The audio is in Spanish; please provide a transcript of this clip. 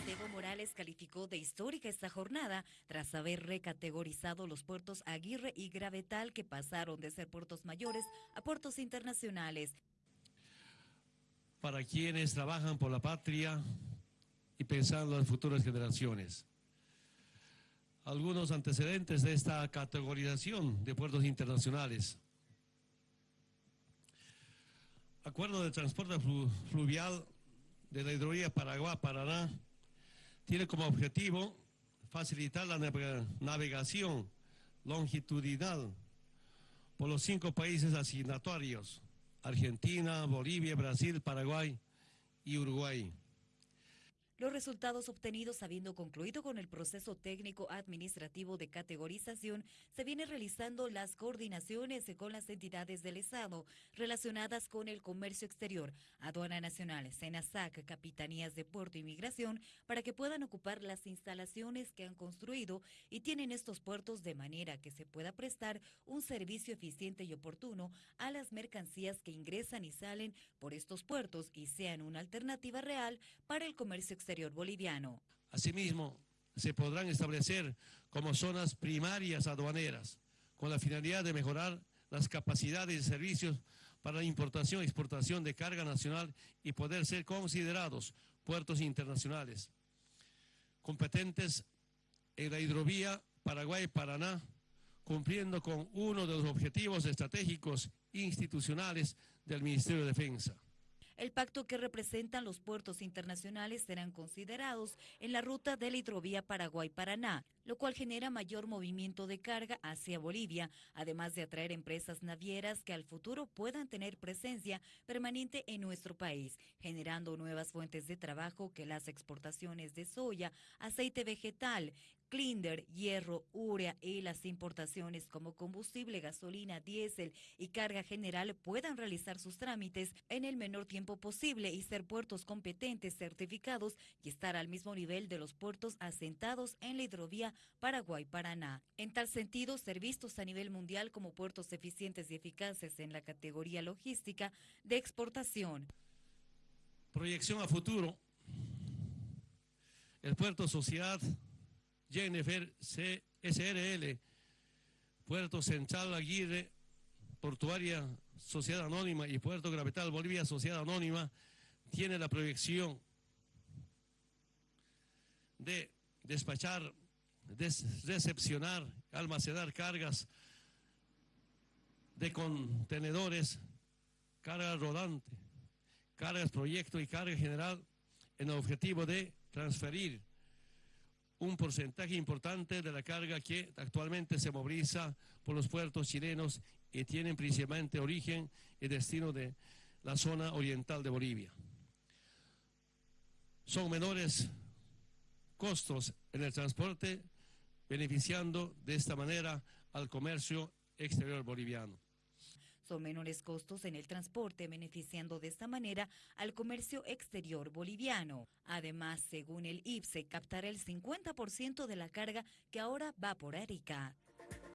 Evo Morales calificó de histórica esta jornada tras haber recategorizado los puertos Aguirre y Gravetal que pasaron de ser puertos mayores a puertos internacionales. Para quienes trabajan por la patria y pensando en futuras generaciones. Algunos antecedentes de esta categorización de puertos internacionales. Acuerdo de transporte fluvial de la hidrovía Paraguay-Paraná tiene como objetivo facilitar la navegación longitudinal por los cinco países asignatarios, Argentina, Bolivia, Brasil, Paraguay y Uruguay. Los resultados obtenidos habiendo concluido con el proceso técnico administrativo de categorización, se vienen realizando las coordinaciones con las entidades del Estado relacionadas con el comercio exterior, aduana nacional, SENASAC, capitanías de puerto y migración, para que puedan ocupar las instalaciones que han construido y tienen estos puertos de manera que se pueda prestar un servicio eficiente y oportuno a las mercancías que ingresan y salen por estos puertos y sean una alternativa real para el comercio exterior Asimismo, se podrán establecer como zonas primarias aduaneras con la finalidad de mejorar las capacidades de servicios para la importación y exportación de carga nacional y poder ser considerados puertos internacionales competentes en la hidrovía Paraguay-Paraná, cumpliendo con uno de los objetivos estratégicos institucionales del Ministerio de Defensa. El pacto que representan los puertos internacionales serán considerados en la ruta de la hidrovía Paraguay-Paraná, lo cual genera mayor movimiento de carga hacia Bolivia, además de atraer empresas navieras que al futuro puedan tener presencia permanente en nuestro país, generando nuevas fuentes de trabajo que las exportaciones de soya, aceite vegetal, clinder, hierro, urea y las importaciones como combustible, gasolina, diésel y carga general puedan realizar sus trámites en el menor tiempo posible y ser puertos competentes, certificados y estar al mismo nivel de los puertos asentados en la hidrovía Paraguay-Paraná. En tal sentido, ser vistos a nivel mundial como puertos eficientes y eficaces en la categoría logística de exportación. Proyección a futuro. El puerto Sociedad Jennifer SRL, Puerto Central Aguirre, Portuaria Sociedad Anónima y Puerto Gravetal Bolivia Sociedad Anónima tiene la proyección de despachar, recepcionar, almacenar cargas de contenedores, carga rodante, cargas proyecto y carga general en el objetivo de transferir un porcentaje importante de la carga que actualmente se moviliza por los puertos chilenos y tienen principalmente origen y destino de la zona oriental de Bolivia. Son menores costos en el transporte, beneficiando de esta manera al comercio exterior boliviano. Son menores costos en el transporte, beneficiando de esta manera al comercio exterior boliviano. Además, según el IPSE, captará el 50% de la carga que ahora va por Arica.